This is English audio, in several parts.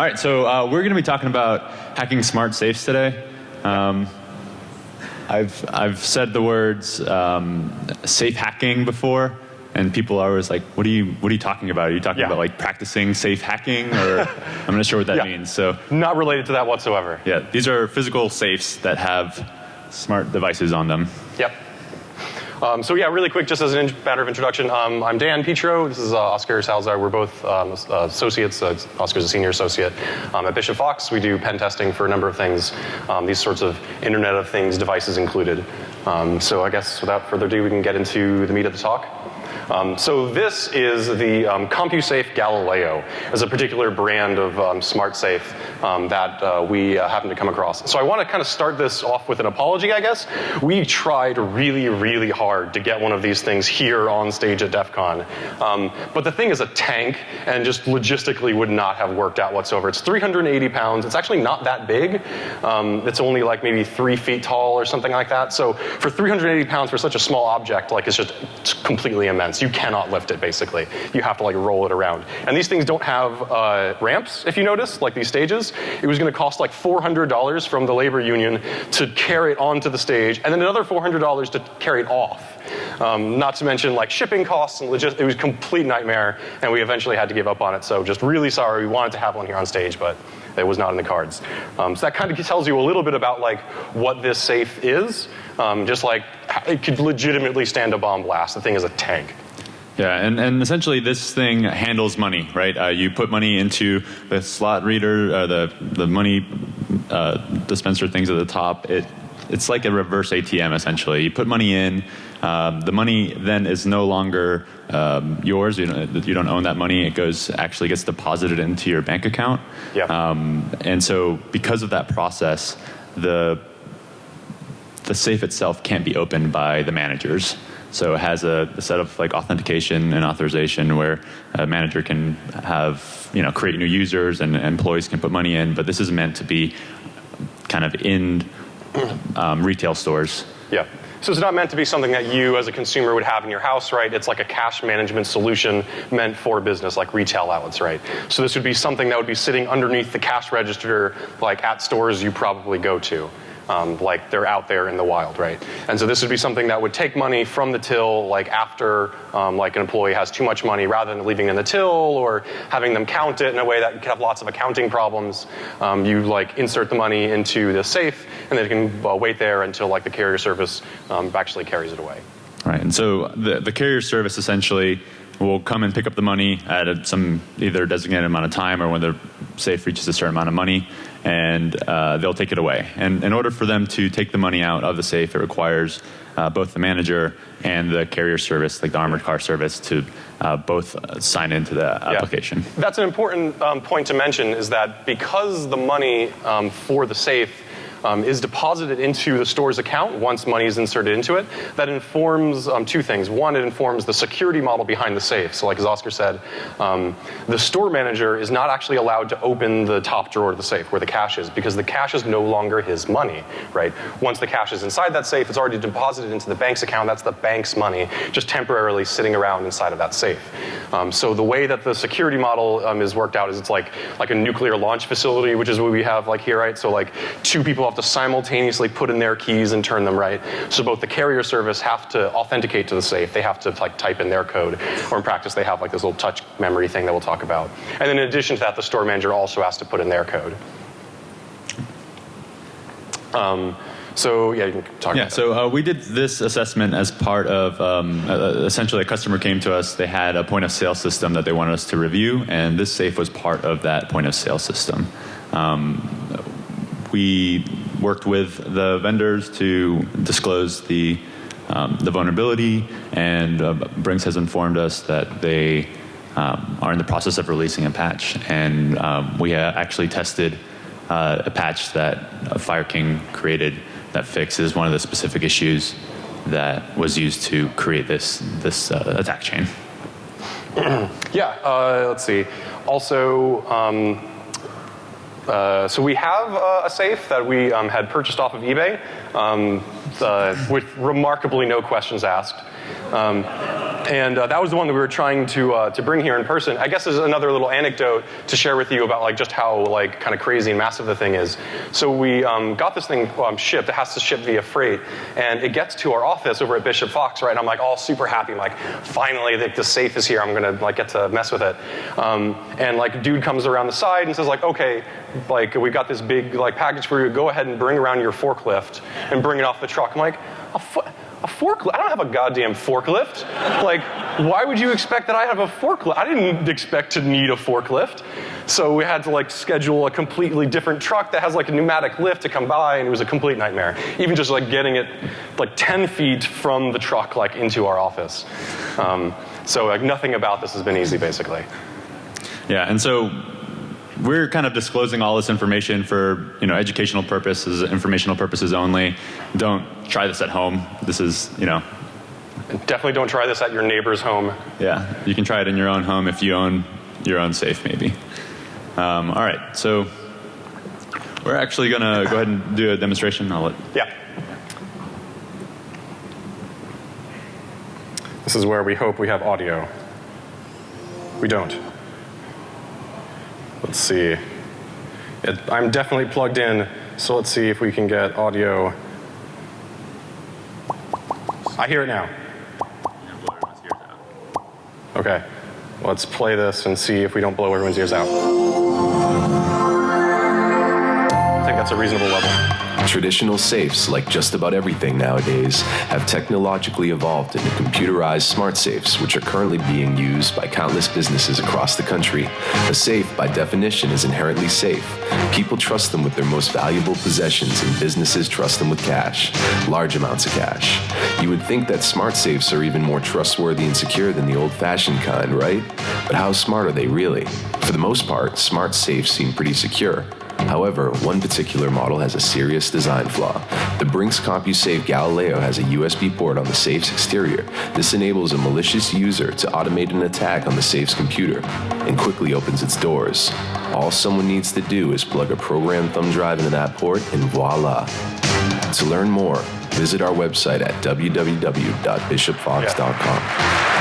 All right, so uh, we're going to be talking about hacking smart safes today. Um, I've I've said the words um, safe hacking before, and people are always like, "What are you What are you talking about? Are you talking Yeah. about like practicing safe hacking?" Or I'm not sure what that Yeah. means. So Not related to that whatsoever. yeah, these are physical safes that have smart devices on them. Yep. Um, so yeah, really quick, just as a matter of introduction, um, I'm Dan Petro. This is uh, Oscar Salazar. We're both um, uh, associates. Uh, Oscar's a senior associate um, at Bishop Fox. We do pen testing for a number of things, um, these sorts of Internet of Things devices included. Um, so I guess without further ado, we can get into the meat of the talk. Um, so this is the um, CompuSafe Galileo, as a particular brand of um, smart safe um, that uh, we uh, happen to come across. So I want to kind of start this off with an apology, I guess. We tried really, really hard to get one of these things here on stage at DEF CON. Um, but the thing is a tank and just logistically would not have worked out whatsoever. It's 380 pounds. It's actually not that big. Um, it's only like maybe three feet tall or something like that. So for 380 pounds for such a small object, like it's just it's completely immense. You cannot lift it basically. You have to like roll it around. And these things don't have uh, ramps, if you notice, like these stages. It was going to cost like $400 from the labor union to carry it onto the stage, and then another $400 to carry it off. Um, not to mention like shipping costs and logis- It was a complete nightmare, and we eventually had to give up on it. So just really sorry. We wanted to have one here on stage, but it was not in the cards. Um, so that kind of tells you a little bit about like what this safe is. Um, just like it could legitimately stand a bomb blast. The thing is a tank. Yeah, and, and essentially this thing handles money, right? Uh, you put money into the slot reader, uh, the the money uh, dispenser things at the top. It it's like a reverse ATM essentially. You put money in, um, the money then is no longer um, yours. You don't, you don't own that money. It goes actually gets deposited into your bank account. Yeah. Um, and so because of that process, the the safe itself can't be opened by the managers. So it has a, a set of like authentication and authorization where a manager can have you know create new users and employees can put money in. But this is meant to be kind of in um, retail stores. Yeah. So it's not meant to be something that you as a consumer would have in your house, right? It's like a cash management solution meant for business, like retail outlets, right? So this would be something that would be sitting underneath the cash register, like at stores you probably go to. Um, like they're out there in the wild, right? And so this would be something that would take money from the till, like after um, like an employee has too much money, rather than leaving it in the till or having them count it in a way that could have lots of accounting problems. Um, you like insert the money into the safe, and then it can uh, wait there until like the carrier service um, actually carries it away. Right, and so the, the carrier service essentially will come and pick up the money at a, some either designated amount of time or when the safe reaches a certain amount of money, and uh, they'll take it away. And in order for them to take the money out of the safe, it requires uh, both the manager and the carrier service, like the armored car service, to uh, both uh, sign into the application. That's an important um, point to mention is that because the money um, for the safe um, is deposited into the store's account once money is inserted into it, that informs um, two things. One, it informs the security model behind the safe. So, like as Oscar said, um, the store manager is not actually allowed to open the top drawer of the safe where the cash is because the cash is no longer his money, right? Once the cash is inside that safe, it's already deposited into the bank's account. That's the bank's money, just temporarily sitting around inside of that safe. Um, so the way that the security model um, is worked out is it's like like a nuclear launch facility, which is what we have like here, right? So like two people have to simultaneously put in their keys and turn them right. So both the carrier service have to authenticate to the safe. They have to like type in their code, or in practice they have like this little touch memory thing that we'll talk about. And then in addition to that, the store manager also has to put in their code. Um, so yeah, you can talk Yeah, so uh, we did this assessment as part of um, uh, essentially a customer came to us. They had a point of sale system that they wanted us to review, and this safe was part of that point of sale system. Um, we worked with the vendors to disclose the um, the vulnerability, and uh, Brinks has informed us that they um, are in the process of releasing a patch, and um, we actually tested uh, a patch that uh, Fire King created that fixes one of the specific issues that was used to create this this uh, attack chain. Yeah, uh, let's see. Also, um, uh, so we have uh, a safe that we um, had purchased off of eBay um, uh, with remarkably no questions asked. Um, and uh, that was the one that we were trying to uh, to bring here in person. I guess there's another little anecdote to share with you about like just how like kind of crazy and massive the thing is. So we um, got this thing um, shipped. It has to ship via freight, and it gets to our office over at Bishop Fox, right? And I'm like all super happy. I'm like, finally, the, the safe is here. I'm gonna like get to mess with it. Um, and like, dude comes around the side and says like, okay, like we've got this big like package for you. Go ahead and bring around your forklift and bring it off the truck. I'm like, a a forklift? I don't have a goddamn forklift. like, why would you expect that I have a forklift? I didn't expect to need a forklift. So we had to like schedule a completely different truck that has like a pneumatic lift to come by, and it was a complete nightmare. Even just like getting it like 10 feet from the truck like into our office. Um, so like nothing about this has been easy, basically. Yeah, and so we're kind of disclosing all this information for you know educational purposes, informational purposes only. Don't try this at home. This is you know. Definitely don't try this at your neighbor's home. Yeah, you can try it in your own home if you own your own safe, maybe. Um, all right, so we're actually going to go ahead and do a demonstration. I'll let. Yeah. This is where we hope we have audio. We don't. Let's see. It, I'm definitely plugged in, so let's see if we can get audio. I hear it now. Okay. Let's play this and see if we don't blow everyone's ears out. I think that's a reasonable level. Traditional safes, like just about everything nowadays, have technologically evolved into computerized smart safes, which are currently being used by countless businesses across the country. A safe, by definition, is inherently safe. People trust them with their most valuable possessions, and businesses trust them with cash, large amounts of cash. You would think that smart safes are even more trustworthy and secure than the old fashioned kind, right? But how smart are they really? For the most part, smart safes seem pretty secure. However, one particular model has a serious design flaw. The Brinks CompuSafe Galileo has a USB port on the safe's exterior. This enables a malicious user to automate an attack on the safe's computer and quickly opens its doors. All someone needs to do is plug a programmed thumb drive into that port and voila. To learn more, visit our website at www.bishopfox.com. Um,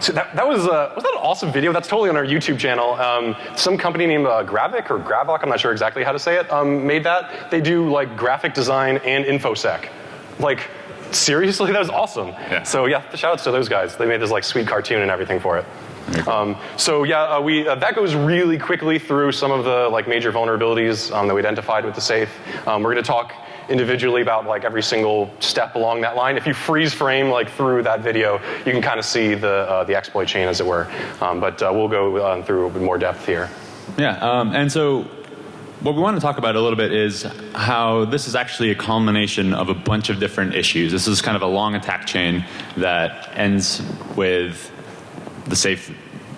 so that, that was, uh, was that an awesome video? That's totally on our YouTube channel. Um, some company named uh, Gravic or Gravok, I'm not sure exactly how to say it, um, made that. They do like graphic design and InfoSec. Like, seriously, that was awesome. Yeah. So yeah, shout outs to those guys. They made this like sweet cartoon and everything for it. Um, so yeah, uh, we uh, that goes really quickly through some of the like major vulnerabilities um, that we identified with the safe. Um, we're going to talk individually about like every single step along that line. If you freeze frame like through that video, you can kind of see the uh, the exploit chain, as it were. Um, but uh, we'll go uh, through more depth here. Yeah, um, and so what we want to talk about a little bit is how this is actually a culmination of a bunch of different issues. This is kind of a long attack chain that ends with the safe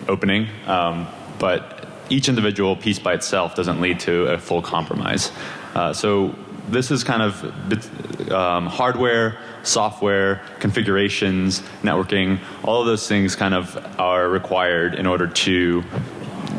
opening, um, but each individual piece by itself doesn't lead to a full compromise. Uh, so this is kind of um, hardware, software, configurations, networking, all of those things kind of are required in order to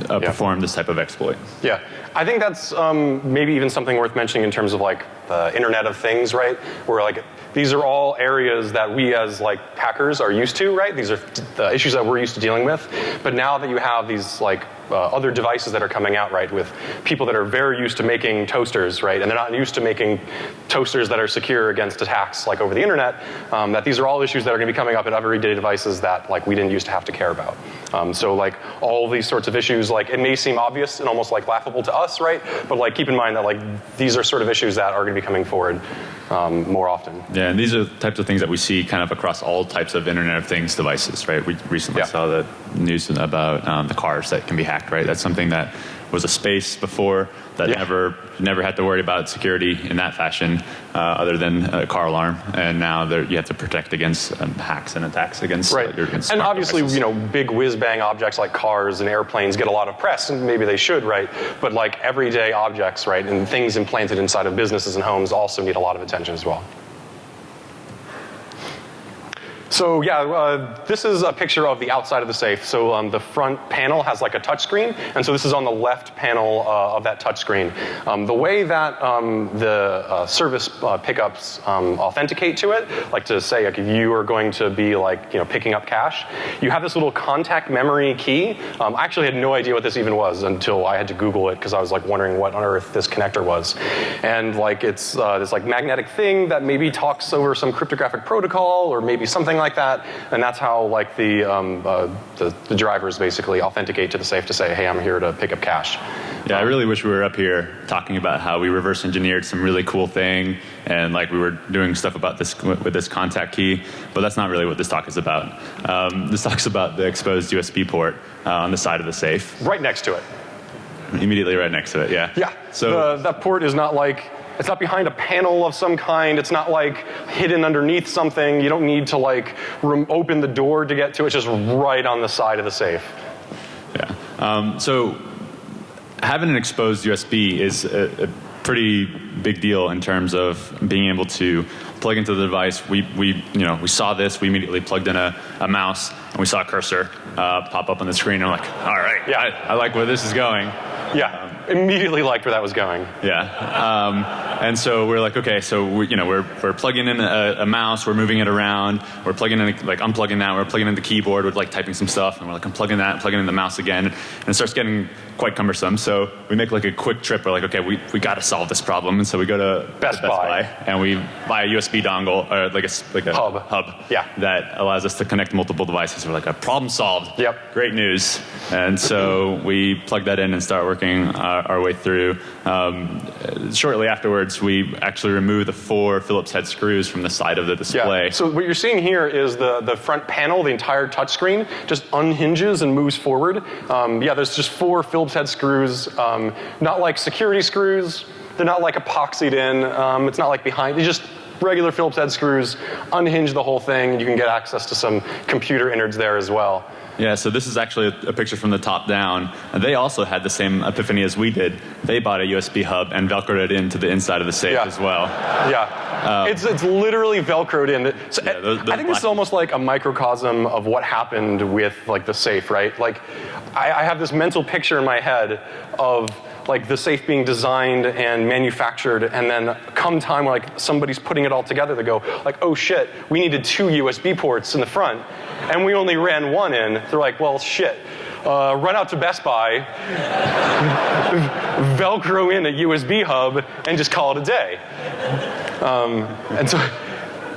uh, Yeah. perform this type of exploit. Yeah, I think that's um, maybe even something worth mentioning in terms of like the Internet of Things, right? Where like these are all areas that we as like hackers are used to, right? These are the issues that we're used to dealing with. But now that you have these like uh, other devices that are coming out, right, with people that are very used to making toasters, right, and they're not used to making toasters that are secure against attacks like over the internet. Um, that these are all issues that are going to be coming up in everyday devices that like we didn't used to have to care about. Um, so like all these sorts of issues, like it may seem obvious and almost like laughable to us, right? But like keep in mind that like these are sort of issues that are going to be coming forward um, more often. Yeah, and these are the types of things that we see kind of across all types of Internet of Things devices, right? We recently Yeah. saw the news about um, the cars that can be right? That's something that was a space before that Yeah. never never had to worry about security in that fashion, uh, other than a car alarm. And now you have to protect against um, hacks and attacks against uh, Right. your against And obviously, devices. you know, big whiz bang objects like cars and airplanes get a lot of press, and maybe they should, right? But like everyday objects, right, and things implanted inside of businesses and homes also need a lot of attention as well. So yeah, uh, this is a picture of the outside of the safe. So um, the front panel has like a touch screen, and so this is on the left panel uh, of that touch screen. Um, the way that um, the uh, service uh, pickups um, authenticate to it, like to say like if you are going to be like you know picking up cash, you have this little contact memory key. Um, I actually had no idea what this even was until I had to Google it because I was like wondering what on earth this connector was, and like it's uh, this like magnetic thing that maybe talks over some cryptographic protocol or maybe something like that, and that's how like the, um, uh, the, the drivers basically authenticate to the safe to say, hey, I'm here to pick up cash. Yeah, I really wish we were up here talking about how we reverse engineered some really cool thing and like we were doing stuff about this with this contact key, but that's not really what this talk is about. Um, this talk's about the exposed USB port uh, on the side of the safe. Right next to it. Immediately right next to it, yeah. Yeah. So the, that port is not like it's not behind a panel of some kind. It's not like hidden underneath something. You don't need to like open the door to get to it. It's just right on the side of the safe. Yeah. Um, so having an exposed USB is a, a, pretty big deal in terms of being able to plug into the device. We, we, you know, we saw this. We immediately plugged in a, a mouse and we saw a cursor uh, pop up on the screen. And I'm like, all right, yeah, I, I like where this is going. Yeah. Immediately liked where that was going. Yeah, um, and so we're like, okay, so we, you know, we're we're plugging in a, a, mouse, we're moving it around, we're plugging in like unplugging that, we're plugging in the keyboard with like typing some stuff, and we're like unplugging that, plugging in the mouse again, and it starts getting quite cumbersome. So we make like a quick trip. We're like, okay, we, we got to solve this problem. And so we go to Best, Best Buy. Buy. and we buy a USB dongle or like a like a hub. hub. Yeah. That allows us to connect multiple devices. We're like, a problem solved. Yep. Great news. And so we plug that in and start working our, our way through. Um, shortly afterwards, we actually remove the four Phillips head screws from the side of the display. Yeah. So what you're seeing here is the, the front panel, the entire touchscreen, just unhinges and moves forward. Um, yeah, there's just four Phillips head screws, um, not like security screws. They're not like epoxied in. Um, it's not like behind. They just regular Phillips head screws, unhinge the whole thing. and You can get access to some computer innards there as well. Yeah, so this is actually a, a, picture from the top down. And they also had the same epiphany as we did. They bought a USB hub and velcroed it into the inside of the safe yeah. as well. Yeah, um, it's, it's literally velcroed in. So yeah, those, those I think this is almost like a microcosm of what happened with like the safe, right? Like, I, I have this mental picture in my head of like the safe being designed and manufactured and then come time like somebody's putting it all together they go like oh shit we needed two usb ports in the front and we only ran one in they're like well shit uh, run out to Best Buy, Velcro in a USB hub, and just call it a day. Um, and so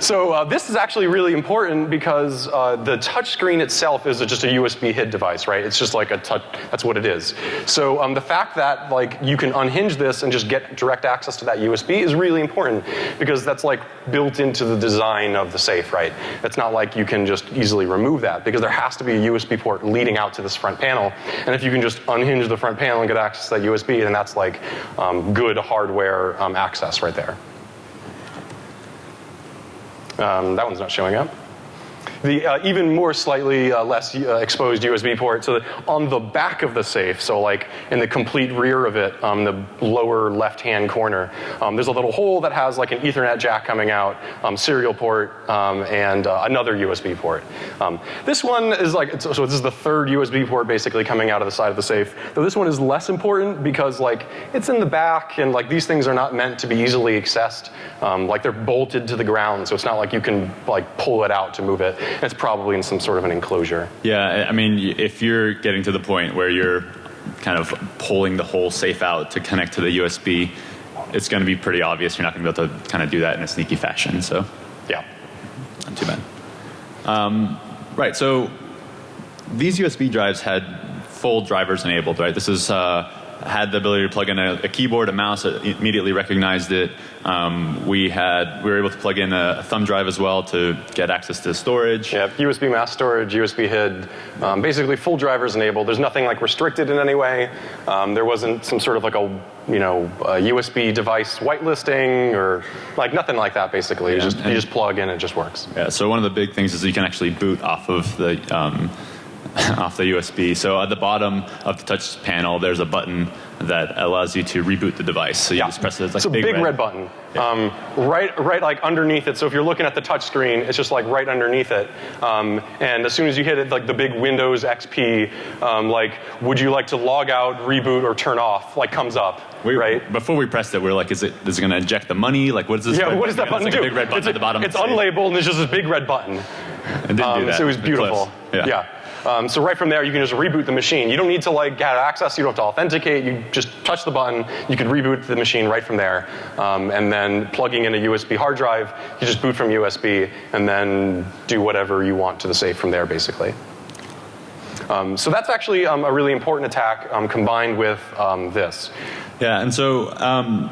so uh, this is actually really important because uh, the touch screen itself is just a USB HID device, right? It's just like a touch, that's what it is. So um, the fact that like you can unhinge this and just get direct access to that USB is really important because that's like built into the design of the safe, right? It's not like you can just easily remove that because there has to be a USB port leading out to this front panel. And if you can just unhinge the front panel and get access to that USB, then that's like um, good hardware um, access right there. Um, that one's not showing up. The uh, even more slightly uh, less uh, exposed USB port, so on the back of the safe, so like in the complete rear of it, um, the lower left-hand corner, um, there's a little hole that has like an Ethernet jack coming out, um, serial port, um, and uh, another USB port. Um, this one is like, so this is the third USB port basically coming out of the side of the safe. Though this one is less important because like it's in the back, and like these things are not meant to be easily accessed. Um, like they're bolted to the ground, so it's not like you can like pull it out to move it. It's probably in some sort of an enclosure. Yeah, I mean, if you're getting to the point where you're kind of pulling the whole safe out to connect to the USB, it's going to be pretty obvious you're not going to be able to kind of do that in a sneaky fashion. So, yeah, not too bad. Um, right. So these USB drives had full drivers enabled. Right. This is. Uh, had the ability to plug in a, a keyboard, a mouse, it immediately recognized it. Um, we had we were able to plug in a, a, thumb drive as well to get access to storage. Yeah, USB mass storage, USB HID, um, basically full drivers enabled. There's nothing like restricted in any way. Um, there wasn't some sort of like a you know a USB device whitelisting or like nothing like that. Basically, yeah, you just you just plug in, and it just works. Yeah. So one of the big things is you can actually boot off of the um, off the USB. So at the bottom of the touch panel, there's a button that allows you to reboot the device. So you Yeah. just press it. It's like a big, big, red. red, button. Um, right, right, like underneath it. So if you're looking at the touch screen, it's just like right underneath it. Um, and as soon as you hit it, like the big Windows XP, um, like would you like to log out, reboot, or turn off? Like comes up, We, right? Before we pressed it, we were like, is it is it going to inject the money? Like, what is this? Yeah, what does that button? do? like big red button it's at the bottom. It's of the safe. unlabeled and there's just this big red button. It didn't do Um, that. so it was beautiful. close. Yeah. Um, so right from there, you can just reboot the machine. You don't need to like get access. You don't have to authenticate. You just touch the button. You can reboot the machine right from there. Um, and then plugging in a USB hard drive, you just boot from USB and then do whatever you want to the safe from there, basically. Um, so that's actually um, a really important attack um, combined with um, this. Yeah, and so um,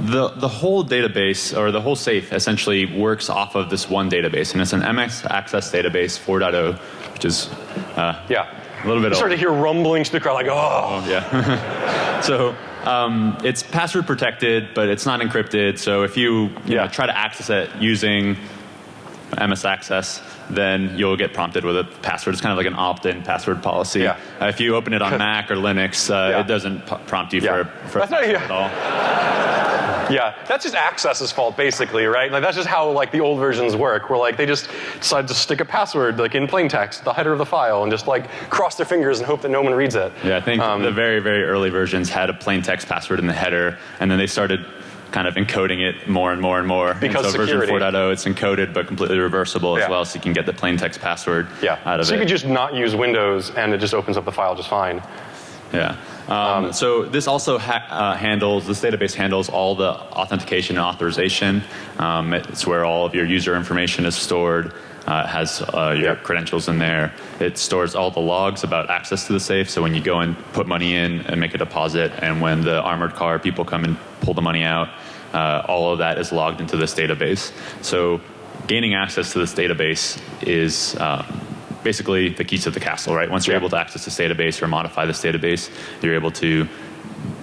the the whole database or the whole safe essentially works off of this one database, and it's an MS Access database 4.0, which is uh, Yeah. a little bit You old. start to hear rumblings through the crowd, like, oh. Yeah. so um, it's password protected, but it's not encrypted. So if you, you Yeah. know, try to access it using MS Access, then you'll get prompted with a password. It's kind of like an opt-in password policy. Yeah. Uh, if you open it on Mac or Linux, uh, Yeah. it doesn't prompt you Yeah. for, for That's not- password yeah. at all. Yeah, that's just Access's fault, basically, right? Like that's just how like the old versions work, where like they just decide to stick a password like in plain text, the header of the file, and just like cross their fingers and hope that no one reads it. Yeah, I think Um, the very, very early versions had a plain text password in the header, and then they started kind of encoding it more and more and more. Because and so version security. 4.0, it's encoded but completely reversible Yeah. as well, so you can get the plain text password Yeah. out of so it. So you could just not use Windows, and it just opens up the file just fine. Yeah. Um, so this also ha- uh, handles, this database handles all the authentication and authorization. Um, it's where all of your user information is stored. Uh, it has uh, your Yep. credentials in there. It stores all the logs about access to the safe. So when you go and put money in and make a deposit, and when the armored car people come and pull the money out, uh, all of that is logged into this database. So gaining access to this database is um, basically the keys to the castle, right? Once you're Yeah. able to access this database or modify this database, you're able to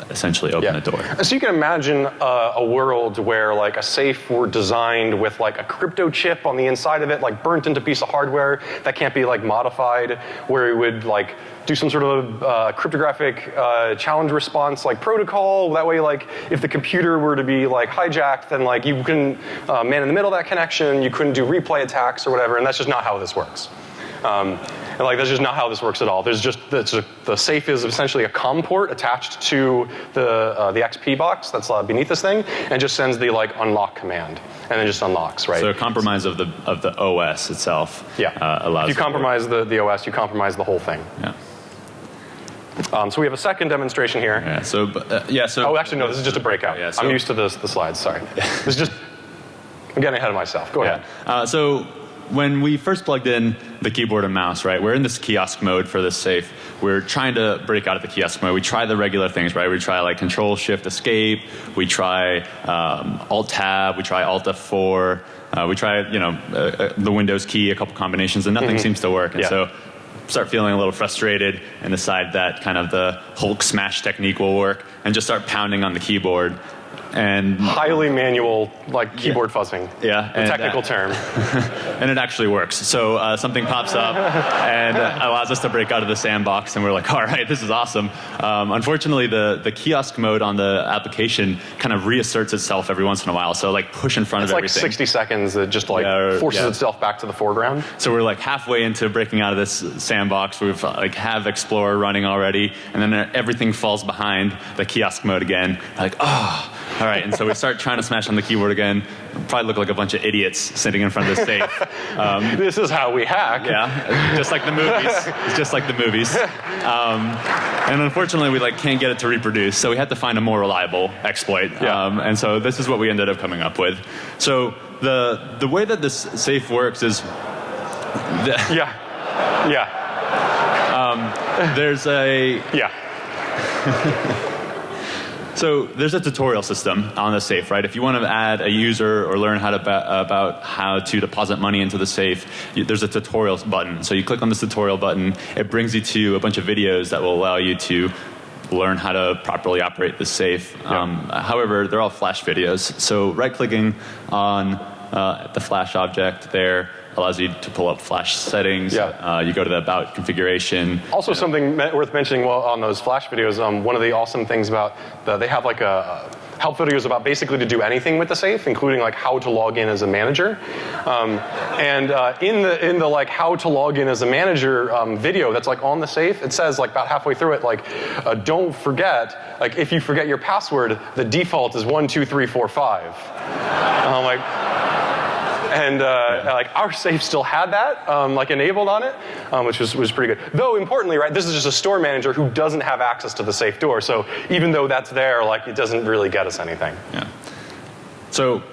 essentially open Yeah. the door. So you can imagine uh, a world where like a safe were designed with like a crypto chip on the inside of it, like burnt into a piece of hardware that can't be like modified, where it would like do some sort of uh, cryptographic uh, challenge response like protocol. That way, like if the computer were to be like hijacked, then like you couldn't uh, man in the middle of that connection, you couldn't do replay attacks or whatever, and that's just not how this works. Um, and like that's just not how this works at all. There's just that's a, the safe is essentially a COM port attached to the uh, the XP box that's uh, beneath this thing, and just sends the like unlock command, and then just unlocks, right? So a compromise of the of the OS itself yeah. uh, allows. if you it to work. compromise the, the OS, you compromise the whole thing. Yeah. Um, so we have a second demonstration here. Yeah. So uh, yeah. So Oh, actually, no. This is just a breakout. Yeah, so- I'm used to this, the slides. Sorry. this is just. I'm getting ahead of myself. Go Yeah. ahead. Uh, so when we first plugged in the keyboard and mouse, right, we're in this kiosk mode for this safe. We're trying to break out of the kiosk mode. We try the regular things, right? We try like Control Shift Escape. We try um, Alt Tab. We try Alt F4. Uh, we try, you know, uh, uh, the Windows key, a couple combinations, and nothing seems to work. And. Yeah. so start feeling a little frustrated and decide that kind of the Hulk smash technique will work and just start pounding on the keyboard. And Highly manual, like keyboard fuzzing. Yeah, The and, technical uh, term. and it actually works. So uh, something pops up and uh, allows us to break out of the sandbox, and we're like, all right, this is awesome. Um, unfortunately, the, the kiosk mode on the application kind of reasserts itself every once in a while. So like push in front of it. It's of like everything. 60 seconds. It just like Yeah, or- forces yeah. itself back to the foreground. So we're like halfway into breaking out of this sandbox. We've like have Explorer running already, and then everything falls behind the kiosk mode again. Like, oh, all right. And so we start trying to smash on the keyboard again. Probably look like a bunch of idiots sitting in front of the safe. This is how we hack. Yeah, just like the movies. It's just like the movies. Um, and unfortunately, we like can't get it to reproduce, so we had to find a more reliable exploit. Yeah. Um, and so this is what we ended up coming up with. So the the way that this safe works is. Yeah. Yeah. there's a Yeah. so there's a tutorial system on the safe, right? If you want to add a user or learn how to about how to deposit money into the safe, you, there's a tutorial button. So you click on this tutorial button, it brings you to a bunch of videos that will allow you to learn how to properly operate the safe. Um, however, they're all flash videos. So right clicking on uh, the Flash object there allows you to pull up Flash settings. Yeah. Uh, you go to the About configuration. Also, something me- worth mentioning while on those Flash videos. Um, one of the awesome things about the, they have like a, help videos about basically to do anything with the safe, including like how to log in as a manager. Um, and uh, in the in the like how to log in as a manager um, video that's like on the safe, it says like about halfway through it like uh, don't forget like if you forget your password, the default is one two three four five. And I'm like and uh, like our safe still had that um, like enabled on it, um, which was, was pretty good. Though importantly, right, this is just a store manager who doesn't have access to the safe door. So even though that's there, like it doesn't really get us anything. Yeah. So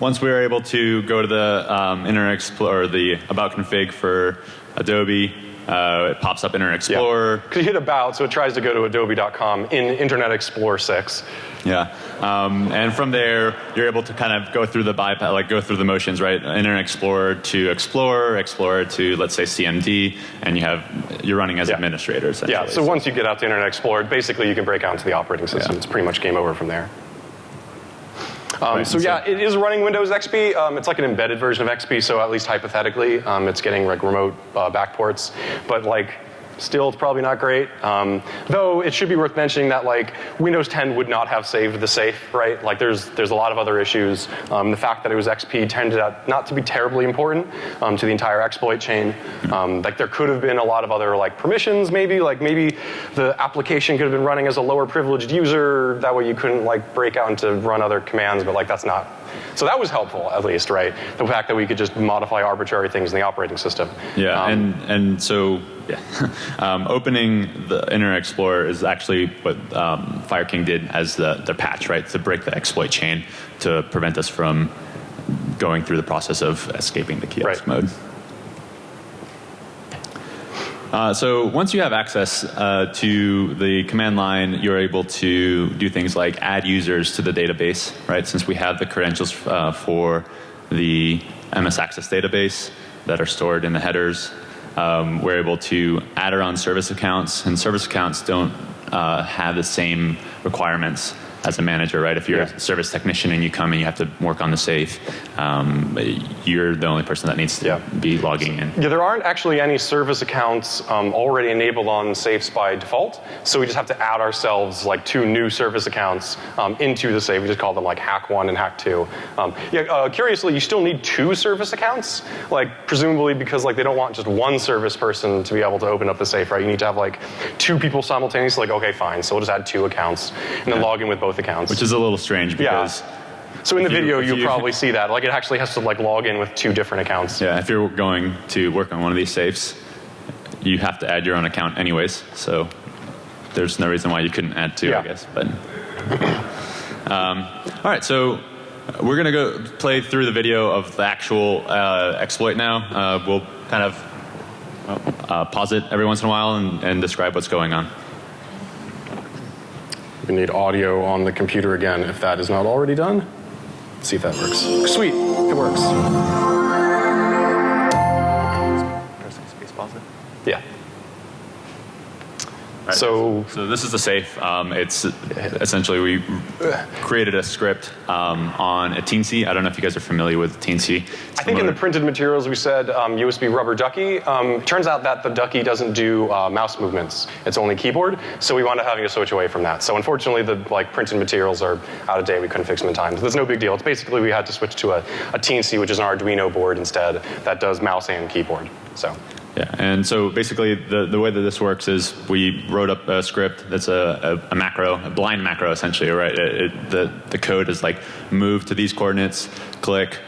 once we were able to go to the um, Internet Explorer, the About config for Adobe, uh, it pops up Internet Explorer. Because you hit about, so it tries to go to adobe.com in Internet Explorer 6. Yeah, um, and from there you're able to kind of go through the bypass, like go through the motions, right? Internet Explorer to Explorer, Explorer to let's say CMD, and you have you're running as Yeah. administrator. Essentially. Yeah, so once you get out to Internet Explorer, basically you can break out into the operating system. Yeah. It's pretty much game over from there. Um, so- yeah, it is running Windows XP. Um, it's like an embedded version of XP, so at least hypothetically, um, it's getting like remote uh, backports. But like, still, it's probably not great. Um, though it should be worth mentioning that like Windows 10 would not have saved the safe, right? Like there's there's a lot of other issues. Um, the fact that it was XP out not to be terribly important um, to the entire exploit chain. Um, like there could have been a lot of other like permissions, maybe like maybe the application could have been running as a lower privileged user. That way you couldn't like break out and to run other commands, but like that's not. So that was helpful, at least, right? The fact that we could just modify arbitrary things in the operating system. Yeah, Um, and and so yeah, um, opening the Internet Explorer is actually what um, Fire King did as the the patch, right, to break the exploit chain to prevent us from going through the process of escaping the kiosk Right. mode. Uh, so once you have access uh, to the command line, you're able to do things like add users to the database, right? Since we have the credentials uh, for the MS Access database that are stored in the headers, um, we're able to add our own service accounts, and service accounts don't uh, have the same requirements as a manager, right? If you're Yeah. a service technician and you come and you have to work on the safe, um, you're the only person that needs to Yeah. be logging in. Yeah, there aren't actually any service accounts um, already enabled on safes by default, so we just have to add ourselves like two new service accounts um, into the safe. We just call them like Hack One and Hack Two. Um, yeah, uh, curiously, you still need two service accounts, like presumably because like they don't want just one service person to be able to open up the safe, right? You need to have like two people simultaneously. Like, okay, fine, so we'll just add two accounts and then Yeah. log in with both accounts. Which is a little strange Yeah. because so in the you- video, if you, you- probably see that. Like, it actually has to like log in with two different accounts. yeah, if you're going to work on one of these safes, you have to add your own account anyways. So there's no reason why you couldn't add two, Yeah. I guess. But um, all right, so we're gonna go play through the video of the actual uh, exploit now. Uh, we'll kind of uh, pause it every once in a while and, and describe what's going on. We need audio on the computer again if that is not already done. Let's see if that works. Sweet, it works. Yeah. Right. So- so this is the safe. Um, it's essentially we created a script um, on a Teensy. I don't know if you guys are familiar with Teensy. I think in the printed materials we said um, USB rubber ducky. Um, turns out that the ducky doesn't do uh, mouse movements; it's only keyboard. So we wound up having to switch away from that. So unfortunately, the like printed materials are out of date. We couldn't fix them in time. So that's no big deal. It's basically we had to switch to a, a Teensy, which is an Arduino board instead that does mouse and keyboard. So Yeah, and so basically the, the way that this works is we wrote up a script that's a, a, a macro, a blind macro essentially, right? It, it, the, the code is like move to these coordinates, click,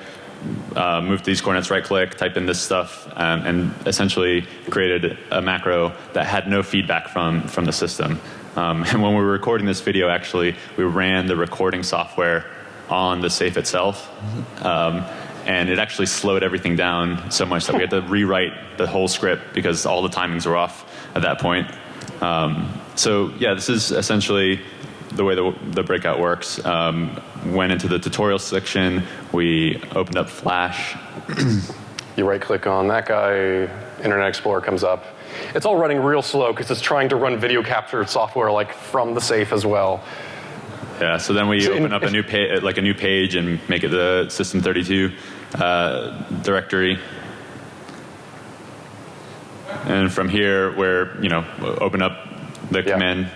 uh, move to these coordinates, right click, type in this stuff, um, and essentially created a macro that had no feedback from, from the system. Um, and when we were recording this video, actually, we ran the recording software on the safe itself. Um, and it actually slowed everything down so much that we had to rewrite the whole script because all the timings were off at that point. Um, so yeah, this is essentially the way the, the breakout works. Um, went into the tutorial section. We opened up Flash. You right click on that guy, Internet Explorer comes up. It's all running real slow because it's trying to run video capture software like from the safe as well. Yeah. So then we So in- open up a new pa- like a new page and make it the System32 uh, directory. And from here, we're you know open up the Yeah. command.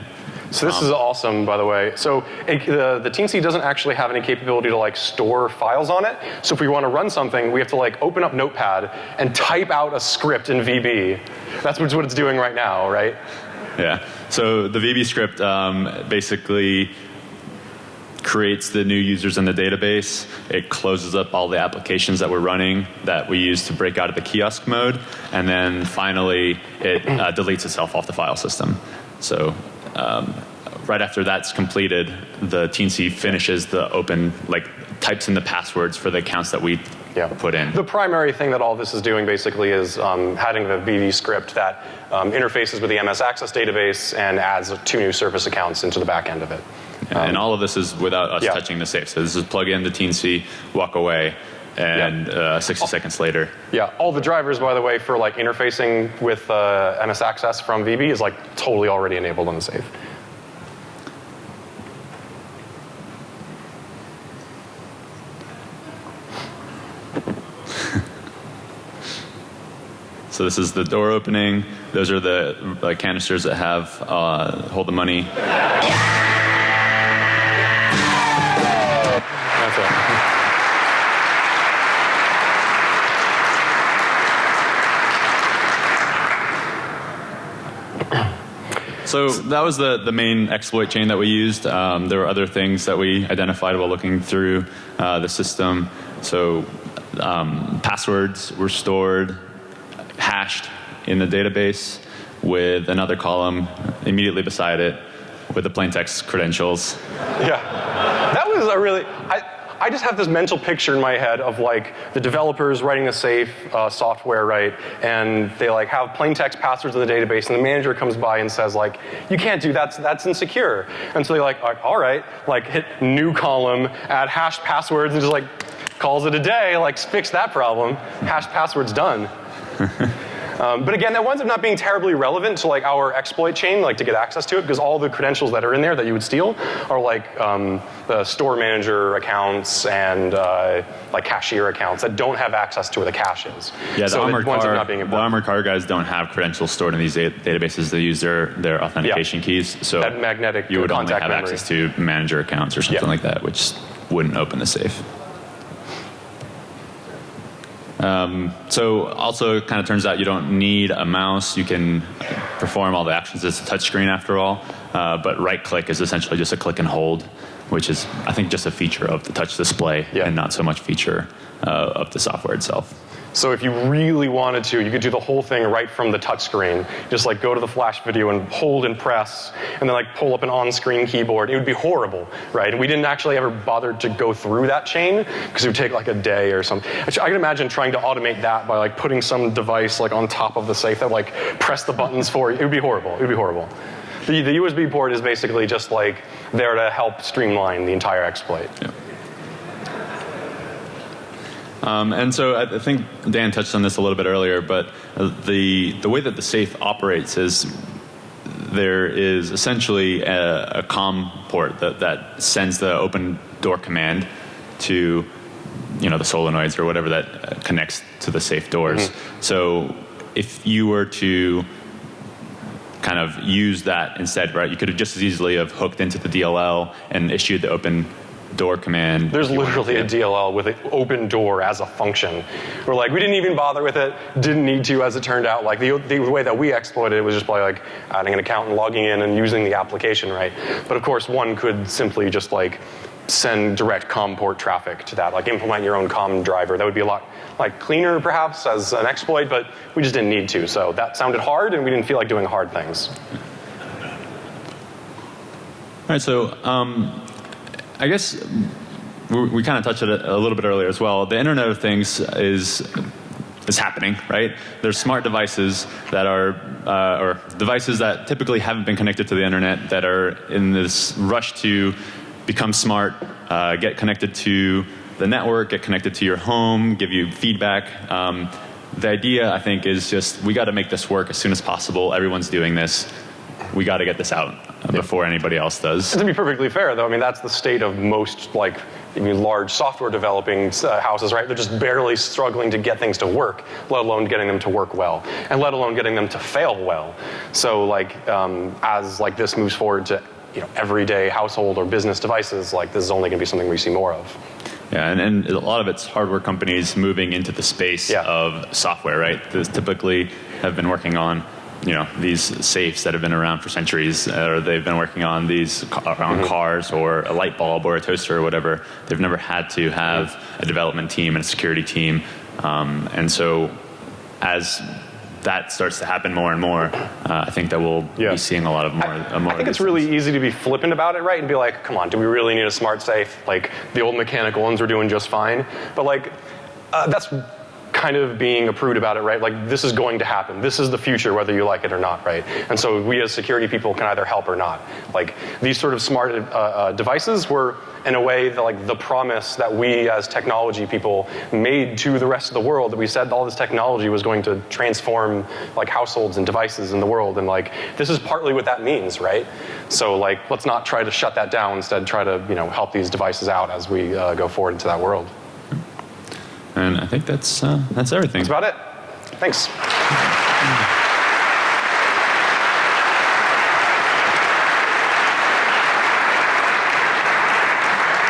So this is awesome, by the way. So it, the, the Teensy doesn't actually have any capability to like store files on it. So if we want to run something, we have to like open up Notepad and type out a script in VB. That's what it's doing right now, right? Yeah. So the VB script um, basically creates the new users in the database. It closes up all the applications that we're running that we use to break out of the kiosk mode, and then finally it uh, deletes itself off the file system. So. Um, right after that's completed, the Teensy finishes the open, like types in the passwords for the accounts that we Yeah. put in. The primary thing that all this is doing basically is um, having a VB script that um, interfaces with the MS Access database and adds two new service accounts into the back end of it. And all of this is without us yeah. touching the safe. So this is plug in the Teensy, walk away, and uh, 60 seconds later, Yeah, all the drivers, by the way, for like interfacing with uh, MS Access from VB is like totally already enabled on the safe. So this is the door opening. Those are the uh, canisters that have uh, hold the money. So that was the, the main exploit chain that we used. Um, there were other things that we identified while looking through uh, the system. So um, passwords were stored, hashed in the database with another column immediately beside it with the plain text credentials. Yeah, that was a really. I, I just have this mental picture in my head of like the developers writing the safe uh, software, right? And they like have plain text passwords in the database, and the manager comes by and says like, "You can't do that. That's insecure." And so they like, "All right," like hit new column, add hashed passwords, and just like calls it a day. Like fix that problem. Hashed passwords done. Um, but again, that winds up not being terribly relevant to like our exploit chain, like to get access to it, because all the credentials that are in there that you would steal are like um, the store manager accounts and uh, like cashier accounts that don't have access to where the cash is. Yeah, the so armored car, not being the armored car guys don't have credentials stored in these databases. They use their, their authentication keys. So That magnetic you would only have memory. access to manager accounts or something Yeah. like that, which wouldn't open the safe. Um, so also kind of turns out you don't need a mouse. You can perform all the actions as a touchscreen after all. Uh, but right click is essentially just a click and hold, which is I think just a feature of the touch display Yeah. and not so much feature uh, of the software itself. So if you really wanted to, you could do the whole thing right from the touchscreen. Just like go to the flash video and hold and press, and then like pull up an on-screen keyboard. It would be horrible, right? And we didn't actually ever bother to go through that chain because it would take like a day or something. Actually, I can imagine trying to automate that by like putting some device like on top of the safe that like press the buttons for you. It would be horrible. It would be horrible. The, the USB port is basically just like there to help streamline the entire exploit. Um, and so I think Dan touched on this a little bit earlier, but the the way that the safe operates is there is essentially a, a COM port that, that sends the open door command to you know the solenoids or whatever that uh, connects to the safe doors. So if you were to kind of use that instead, right? You could have just as easily have hooked into the DLL and issued the open door command. There's if you wanted literally a. DLL with an open door as a function. We're like, we didn't even bother with it, didn't need to, as it turned out. Like the, the way that we exploited it was just by like adding an account and logging in and using the application, right? But of course, one could simply just like send direct COM port traffic to that, like implement your own COM driver. That would be a lot like cleaner perhaps as an exploit, but we just didn't need to. So that sounded hard, and we didn't feel like doing hard things. All right, so um, I guess we, we kind of touched it a little bit earlier as well. The Internet of Things is is happening, right? There's smart devices that are, uh, or devices that typically haven't been connected to the internet that are in this rush to become smart, uh, get connected to the network, get connected to your home, give you feedback. Um, the idea, I think, is just we got to make this work as soon as possible. Everyone's doing this. We got to get this out before anybody else does. To be perfectly fair, though, I mean that's the state of most like I mean, large software developing uh, houses, right? They're just barely struggling to get things to work, let alone getting them to work well, and let alone getting them to fail well. So, like, um, as like this moves forward to you know everyday household or business devices, like this is only going to be something we see more of. Yeah, and, and a lot of it's hardware companies moving into the space Yeah. of software, right? Those typically have been working on, you know, these safes that have been around for centuries, or they've been working on these ca- on cars or a light bulb or a toaster or whatever. They've never had to have a development team and a security team, um, and so as that starts to happen more and more, uh, I think that we'll Yeah. be seeing a lot of more. uh, more I think it's really things. easy to be flippant about it, right? And be like, come on, do we really need a smart safe? Like the old mechanical ones were doing just fine. But like, uh, that's kind of being a prude about it, right? Like this is going to happen. This is the future, whether you like it or not, right? And so we as security people can either help or not. Like these sort of smart uh, uh, devices were, in a way, the, like the promise that we as technology people made to the rest of the world. That we said all this technology was going to transform like households and devices in the world, and like this is partly what that means, right? So like, let's not try to shut that down. Instead, try to you know help these devices out as we uh, go forward into that world. And I think that's uh, that's everything. That's about it. Thanks.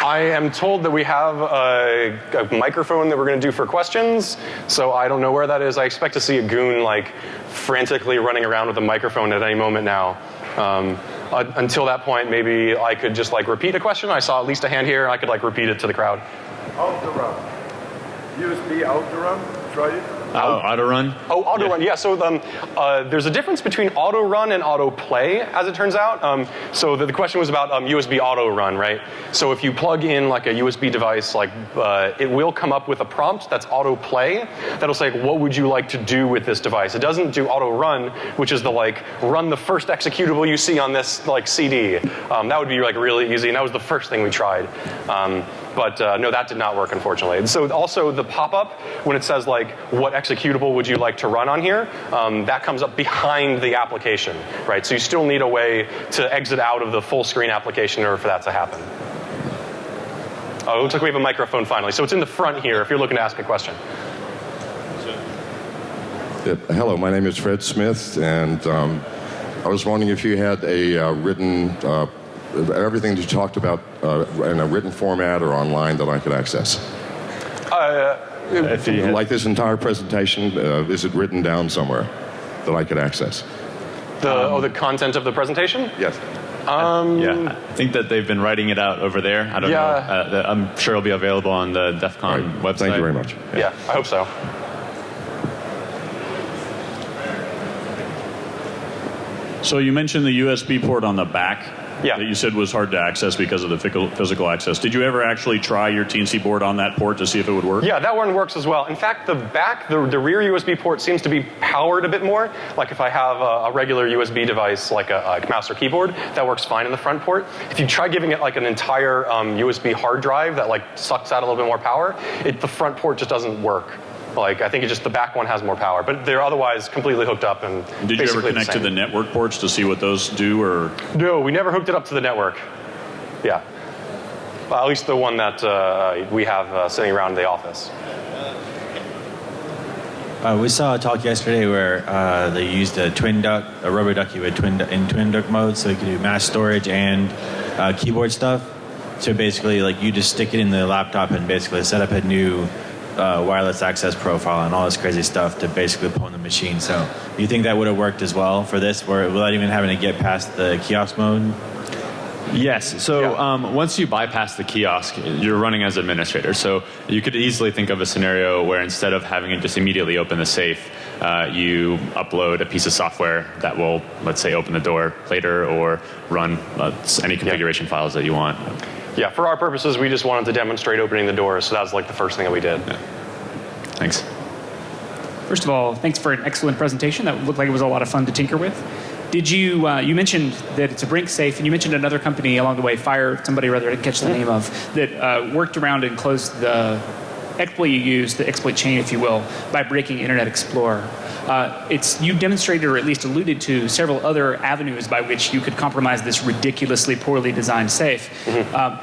I am told that we have a, a microphone that we're going to do for questions, so I don't know where that is. I expect to see a goon like frantically running around with a microphone at any moment now. Um, uh, until that point, maybe I could just like repeat a question. I saw at least a hand here. I could like repeat it to the crowd. auto run. USB auto run. Try it. Oh, auto run. Oh, auto run. Yeah. So um, uh, there's a difference between auto run and auto play, as it turns out. Um, so the, the question was about um, USB auto run, right? So if you plug in like a USB device, like uh, it will come up with a prompt that's auto play. That'll say, what would you like to do with this device? It doesn't do auto run, which is the like run the first executable you see on this like CD. Um, that would be like really easy, and that was the first thing we tried. Um, but uh, no, that did not work, unfortunately. And so also the pop-up, when it says like, what executable would you like to run on here, um, that comes up behind the application, right? So you still need a way to exit out of the full screen application in order for that to happen. Oh, it looks like we have a microphone finally. So it's in the front here if you're looking to ask a question. Hello, my name is Fred Smith, and um, I was wondering if you had a uh, written, uh, everything that you talked about uh, in a written format or online that I could access. If you had- Like this entire presentation, uh, is it written down somewhere that I could access? The, oh, the content of the presentation? Yes. Yeah, I think that they've been writing it out over there. I don't Yeah. know. Uh, the- I'm sure it'll be available on the DEF CON Right. website. Thank you very much. Yeah, I hope so. So you mentioned the USB port on the back Yeah. that you said was hard to access because of the physical, physical access. Did you ever actually try your Teensy board on that port to see if it would work? Yeah, that one works as well. In fact, the back, the, the rear USB port seems to be powered a bit more. Like if I have a, a regular USB device, like a, a mouse or keyboard, that works fine in the front port. If you try giving it like an entire um, USB hard drive that like sucks out a little bit more power, it, the front port just doesn't work. Like I think it just the back one has more power, but they're otherwise completely hooked up and. Did you ever basically connect to the network ports to see what those do, or No, we never hooked it up to the network. Yeah. Well, at least the one that uh, we have uh, sitting around the office. Uh, we saw a talk yesterday where uh, they used a twin duck, a rubber ducky with twin du- in twin duck mode, so you could do mass storage and uh, keyboard stuff. So basically, like you just stick it in the laptop and basically set up a new uh, wireless access profile and all this crazy stuff to basically pull in the machine. So you think that would have worked as well for this, where without even having to get past the kiosk mode? Yes. So Yeah. um, once you bypass the kiosk, you're running as administrator. So you could easily think of a scenario where instead of having it just immediately open the safe, uh, you upload a piece of software that will, let's say, open the door later or run uh, any configuration files that you want. Yeah, for our purposes, we just wanted to demonstrate opening the doors, so that was like the first thing that we did. Thanks. First of all, thanks for an excellent presentation. That looked like it was a lot of fun to tinker with. Did you, uh, you mentioned that it's a Brink safe, and you mentioned another company along the way, Fire, somebody rather, I didn't catch the name of, that uh, worked around and closed the exploit you used, the exploit chain, if you will, by breaking Internet Explorer. Uh, it's you demonstrated or at least alluded to several other avenues by which you could compromise this ridiculously poorly designed safe. Um,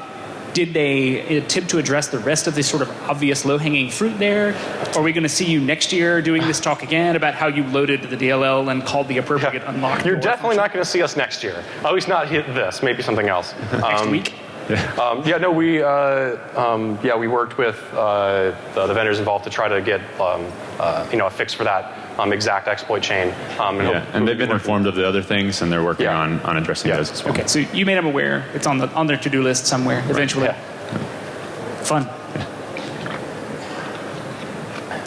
did they attempt to address the rest of the sort of obvious low-hanging fruit there? Are we going to see you next year doing this talk again about how you loaded the DLL and called the appropriate unlock? You're definitely not going to see us next year. At least not hit this. Maybe something else. next Um, week. Um, yeah, no, we uh, um, yeah we worked with uh, the, the vendors involved to try to get um, uh, you know a fix for that um, exact exploit chain. Um, Yeah, and they've been informed of the other things, and they're working Yeah. on, on addressing Yeah. those as well. Okay, so you made them aware. It's on the on their to-do list somewhere eventually. Yeah. Fun.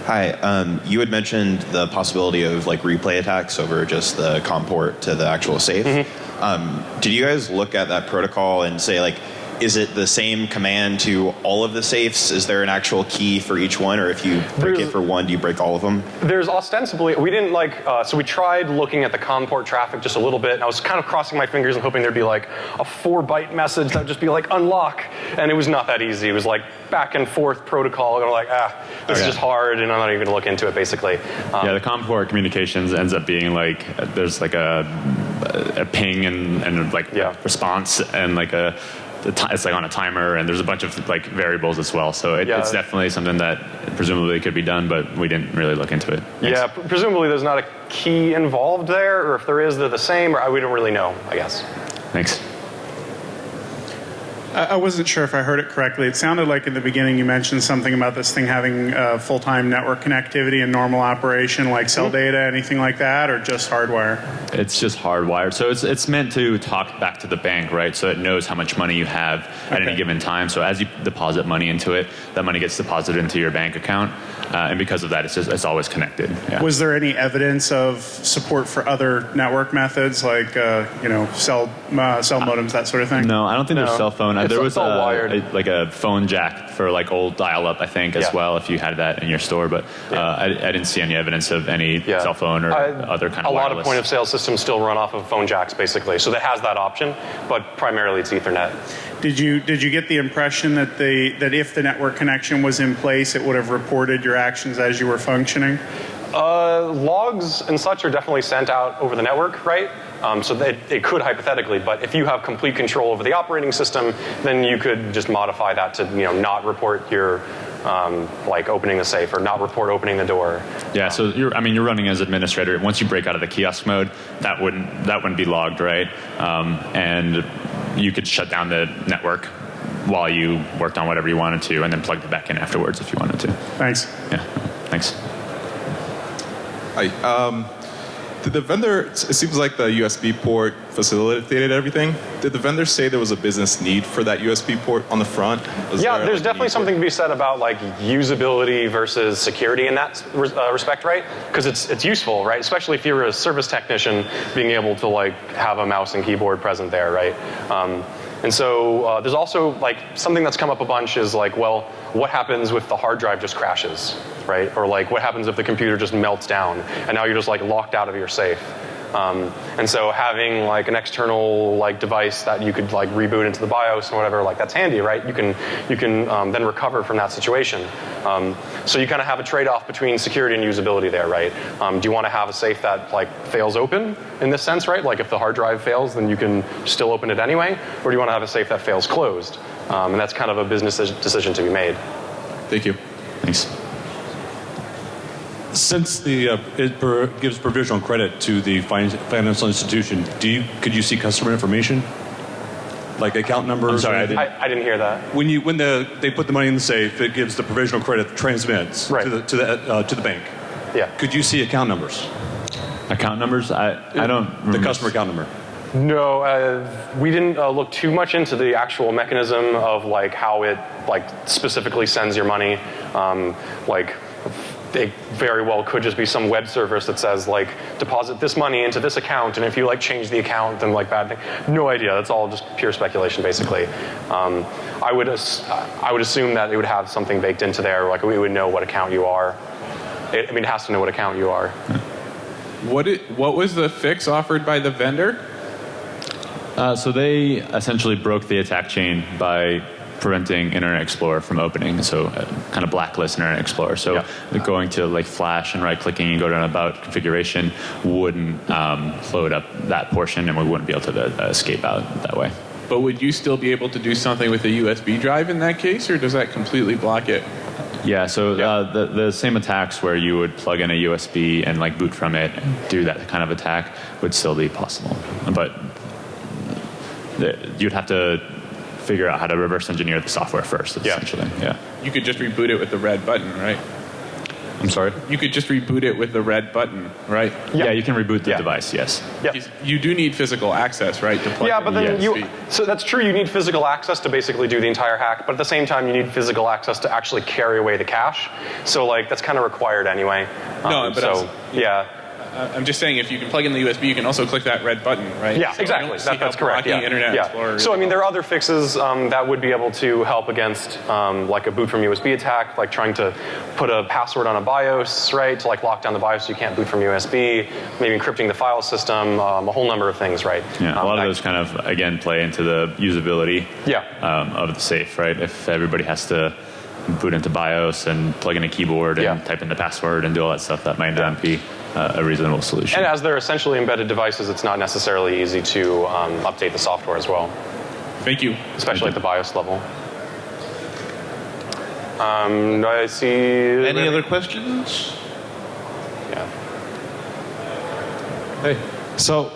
Hi, um, you had mentioned the possibility of like replay attacks over just the COM port to the actual safe. Mm-hmm. Um, did you guys look at that protocol and say like, is it the same command to all of the safes? Is there an actual key for each one, or if you break There's- it for one, do you break all of them? There's ostensibly, we didn't like, uh, so we tried looking at the COM port traffic just a little bit, and I was kind of crossing my fingers and hoping there'd be like a four byte message that would just be like unlock, and it was not that easy. It was like back and forth protocol, and I'm like, ah, this is just hard, and I'm not even gonna look into it basically. Um, Yeah, the COM port communications ends up being like uh, there's like a a ping and, and like Yeah. response and like a the ti it's like on a timer and there's a bunch of like variables as well. So it, Yeah. it's definitely something that presumably could be done, but we didn't really look into it. Thanks. yeah, pr- presumably there's not a key involved there, or if there is, they're the same, or I, we don't really know, I guess. Thanks. I I wasn't sure if I heard it correctly. It sounded like in the beginning you mentioned something about this thing having uh, full-time network connectivity and normal operation, like cell data, anything like that, or just hardwire. It's just hardwired. So it's, it's meant to talk back to the bank, right? So it knows how much money you have at any given time. So as you deposit money into it, that money gets deposited into your bank account. Uh, and because of that, it's just it's always connected. Yeah. Was there any evidence of support for other network methods, like uh, you know cell uh, cell modems, that sort of thing? No, I don't think No. there's cell phone. Uh, It's- there was all a, wired. a- like a phone jack for like old dial-up, I think, as Yeah. well. If you had that in your store, but uh, I, I didn't see any evidence of any Yeah. cell phone or I- other kind of. a of lot of point of sale systems still run off of phone jacks, basically. So that has that option, but primarily it's Ethernet. Did you did you get the impression that the that if the network connection was in place, it would have reported your actions as you were functioning? Uh, logs and such are definitely sent out over the network, right? Um, so they, it could hypothetically, but if you have complete control over the operating system, then you could just modify that to you know not report your um, like opening the safe or not report opening the door. Yeah, so you're, I mean, you're running as administrator. Once you break out of the kiosk mode, that wouldn't that wouldn't be logged, right? Um, and you could shut down the network while you worked on whatever you wanted to, and then plug it back in afterwards if you wanted to. Thanks. Yeah, thanks. Hi. Um, did the vendor? It seems like the USB port facilitated everything. Did the vendor say there was a business need for that USB port on the front? Was yeah, there, there's like, definitely something to be said about like usability versus security in that uh, respect, right? Because it's it's useful, right? Especially if you're a service technician, being able to like have a mouse and keyboard present there, right? Um, and so uh, there's also like something that's come up a bunch is like, well, what happens if the hard drive just crashes, right? Or like, what happens if the computer just melts down and now you're just like locked out of your safe? Um, and so having like an external like device that you could like reboot into the BIOS or whatever, like that's handy, right? You can you can um, then recover from that situation. Um, so you kind of have a trade-off between security and usability there, right? Um, do you want to have a safe that like fails open in this sense, right? Like if the hard drive fails, then you can still open it anyway, or do you want to have a safe that fails closed? Um, and that's kind of a business decision to be made. Thank you. Thanks. Since the uh, it per, gives provisional credit to the financial institution, do you could you see customer information, like account numbers? I'm sorry, or I anything? I, I didn't hear that. when you when the they put the money in the safe, it gives the provisional credit transmits Right. to the to the uh, to the bank. Yeah. Could you see account numbers? Account numbers? I I don't The remember- customer account number. No, uh, we didn't uh, look too much into the actual mechanism of like how it like specifically sends your money. Um, like, it very well could just be some web service that says like deposit this money into this account, and if you like change the account, then like bad thing. No idea. That's all just pure speculation, basically. Um, I would ass- I would assume that it would have something baked into there, like we would know what account you are. It, I mean, it has to know what account you are. What it, what was the fix offered by the vendor? Uh, so they essentially broke the attack chain by preventing Internet Explorer from opening. So uh, kind of blacklist Internet Explorer. So going to like Flash and right clicking and go to about configuration wouldn't um, load up that portion, and we wouldn't be able to uh, escape out that way. But would you still be able to do something with a USB drive in that case, or does that completely block it? Yeah, so Uh, the, the same attacks where you would plug in a USB and like boot from it and do that kind of attack would still be possible. But the, you'd have to figure out how to reverse engineer the software first, essentially. Yeah. You could just reboot it with the red button, right? I'm sorry? You could just reboot it with the red button, right? Yeah, you can reboot the device, yes. Because You do need physical access, right? To plug Yeah, but then USB. you. So that's true. You need physical access to basically do the entire hack, but at the same time, you need physical access to actually carry away the cash. So like that's kind of required anyway. No, Um, but I was- so yeah. Uh, I'm just saying, if you can plug in the USB, you can also click that red button, right? Yeah, So I exactly. don't see That, that's how correct. Yeah. Internet yeah. Explorer. So I mean, there are other fixes um, that would be able to help against um, like a boot from USB attack, like trying to put a password on a BIOS, right, to like lock down the BIOS so you can't boot from USB. Maybe encrypting the file system. Um, a whole number of things, right? Yeah, a Um, lot of those kind of again play into the usability Yeah. um, of the safe, right? If everybody has to boot into BIOS and plug in a keyboard and type in the password and do all that stuff, that might not be uh, a reasonable solution. And as they're essentially embedded devices, it's not necessarily easy to um, update the software as well. Thank you. Especially at the BIOS level. Um, do I see. Any other questions? Yeah. Hey, so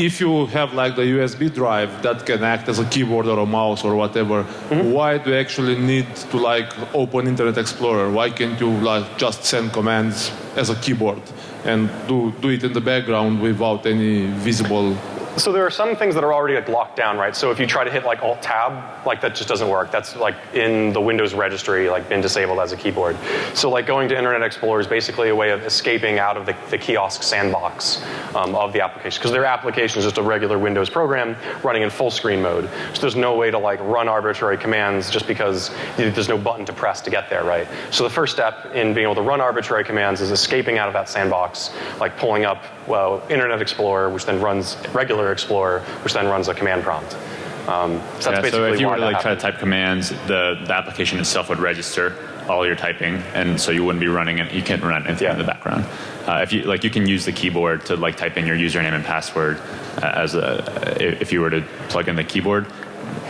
if you have like the USB drive that can act as a keyboard or a mouse or whatever, Mm-hmm. why do you actually need to like open Internet Explorer? Why can't you like just send commands as a keyboard and do do it in the background without any visible? So there are some things that are already like locked down, right? So if you try to hit like Alt Tab, like that just doesn't work. That's like in the Windows registry, like been disabled as a keyboard. So like going to Internet Explorer is basically a way of escaping out of the, the kiosk sandbox um, of the application because their application is just a regular Windows program running in full screen mode. So there's no way to like run arbitrary commands just because there's no button to press to get there, right? So the first step in being able to run arbitrary commands is escaping out of that sandbox, like pulling up well Internet Explorer, which then runs regular Explorer, which then runs a command prompt. Um, so that's yeah, basically so if you why were to that like try to type commands, the, the application itself would register all your typing, and so you wouldn't be running it. You can't run anything in the background. Uh, if you like, you can use the keyboard to like type in your username and password uh, as a if you were to plug in the keyboard.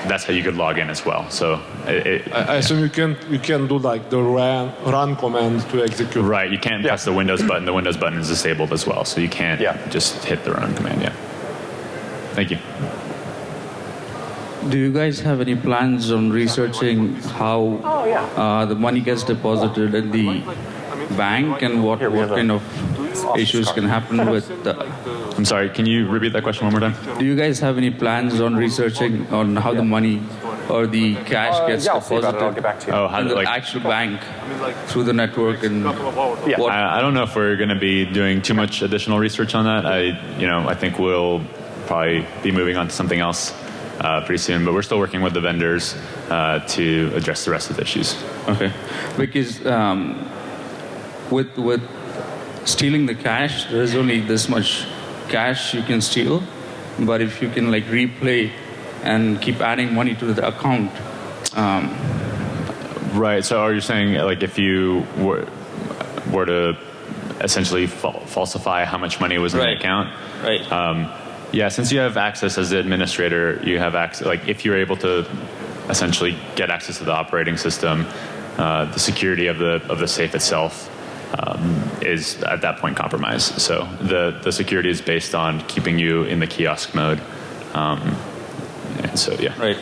That's how you could log in as well. So it, it, I, I assume you can you can do like the run run command to execute. Right, you can't press the Windows button. The Windows button is disabled as well, so you can't just hit the run command. Yeah. Thank you. Do you guys have any plans on researching how uh, the money gets deposited in the bank and what, what kind of issues can happen with the, I'm sorry, can you repeat that question one more time? Do you guys have any plans on researching on how the money or the cash Uh, gets yeah, I'll see about deposited it. I'll get back to you. Oh, how in the like- actual bank through the network and what I, I don't know if we're going to be doing too much additional research on that. I, you know, I think we'll probably be moving on to something else uh, pretty soon. But we're still working with the vendors uh, to address the rest of the issues. Okay, because um, with with stealing the cash, there is only this much cash you can steal, but if you can like replay and keep adding money to the account. Um, Right. So are you saying like if you were were to essentially fal- falsify how much money was in the account? Right. Um, yeah. Since you have access as the administrator, you have access. Like if you're able to essentially get access to the operating system, uh, the security of the of the safe itself. Um, is at that point compromised. So the, the security is based on keeping you in the kiosk mode. Um, and so yeah. Right.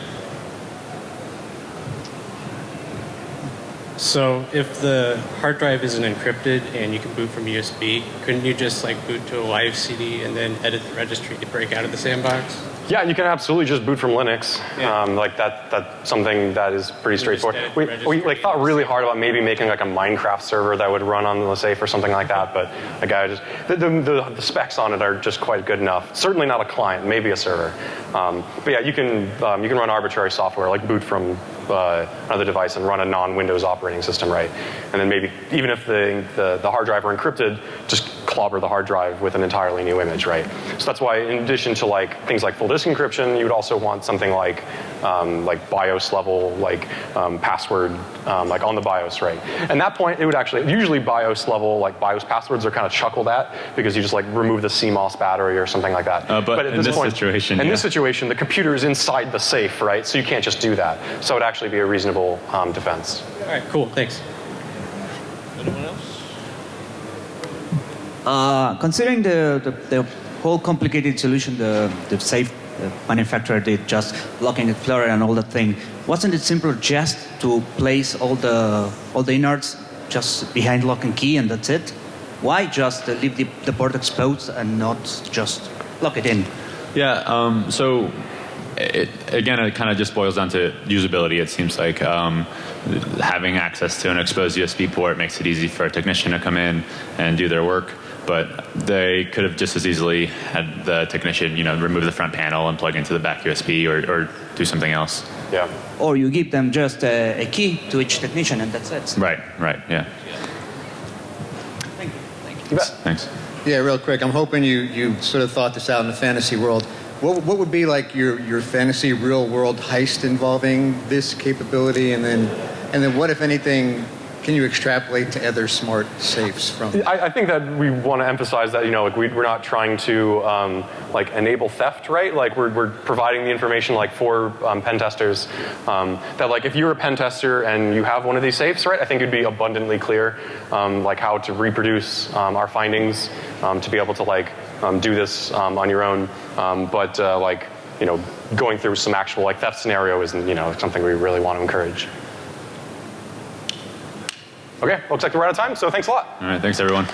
So if the hard drive isn't encrypted and you can boot from USB, couldn't you just like boot to a live CD and then edit the registry to break out of the sandbox? Yeah, you can absolutely just boot from Linux. Um, like that, that's something that is pretty straightforward. We, we like thought really hard about maybe making like a Minecraft server that would run on the safe or something like that, but guy just the, the, the, the specs on it are just quite good enough. Certainly not a client, maybe a server. Um, but yeah, you can um, you can run arbitrary software like boot from uh, another device and run a non-Windows operating system, right? And then maybe even if the, the the hard drive are encrypted, just clobber the hard drive with an entirely new image, right? So that's why, in addition to like things like full disk encryption, you would also want something like um, like BIOS level, like um, password, um, like on the BIOS, right? And that point, it would actually usually BIOS level, like BIOS passwords are kind of chuckled at because you just like remove the CMOS battery or something like that. Uh, but at in this situation, in yeah. this situation, the computer is inside the safe, right? So you can't just do that. So it would actually be a reasonable um, defense. All right, cool. Thanks. Uh, considering the, the, the whole complicated solution the, the safe uh, manufacturer did, just locking Explorer and all that thing, wasn't it simpler just to place all the all the innards just behind lock and key and that's it? Why just leave the, the port exposed and not just lock it in? Yeah. Um, so it, again, it kind of just boils down to usability. It seems like um, having access to an exposed USB port makes it easy for a technician to come in and do their work. But they could have just as easily had the technician, you know, remove the front panel and plug into the back USB or, or do something else. Yeah. Or you give them just a, a key to each technician and that's it. Right. Right. Yeah. Thank you. Thanks. Yeah, real quick. I'm hoping you, you sort of thought this out in the fantasy world. What, what would be like your, your fantasy real world heist involving this capability? And then, and then what, if anything, can you extrapolate to other smart safes from I, I think that we want to emphasize that you know like we, we're not trying to um, like enable theft, right? Like we're, we're providing the information like for um, pen testers um, that like if you're a pen tester and you have one of these safes, right? I think it'd be abundantly clear um, like how to reproduce um, our findings um, to be able to like do this on your own. But uh, like you know going through some actual like theft scenario isn't you know something we really want to encourage. Okay, looks like we're out of time. So thanks a lot. All right. Thanks, everyone.